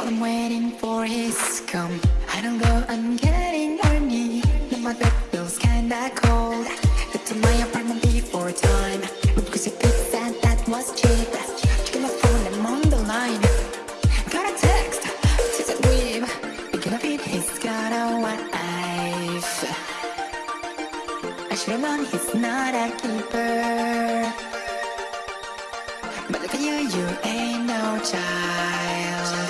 What I'm waiting for is come. I don't go, I'm getting horny Now my bed feels kinda cold. Get to my apartment before time. Because you feels that that was cheap Check my phone, I'm on the line. Got a text, it's a dream Picking up it, he's got a wife. I should've known he's not a keeper. But look at you, you ain't no child.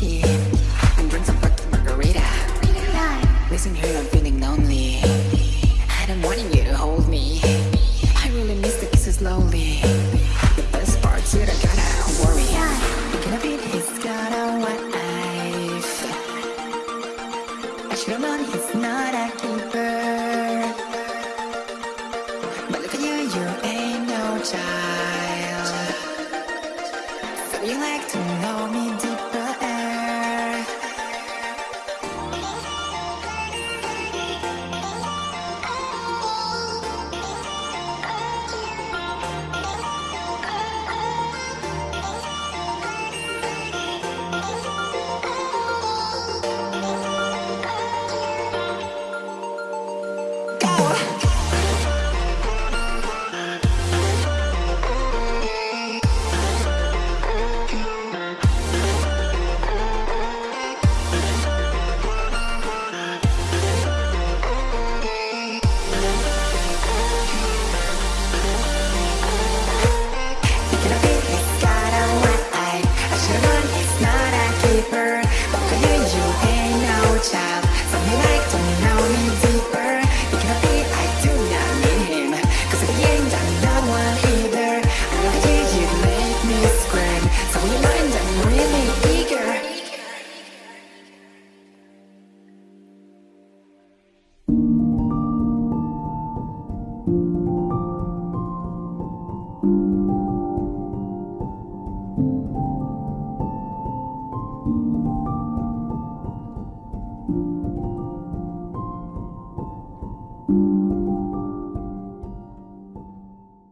funky? And drink some fucking margarita. Listen here, I'm feeling lonely. I don't want you to hold me. I really miss the kisses slowly. The best part's that I gotta worry. Thinking of it, he's got a wife. I should've known he's not a keeper. But look at you, you ain't no child. So you like to know me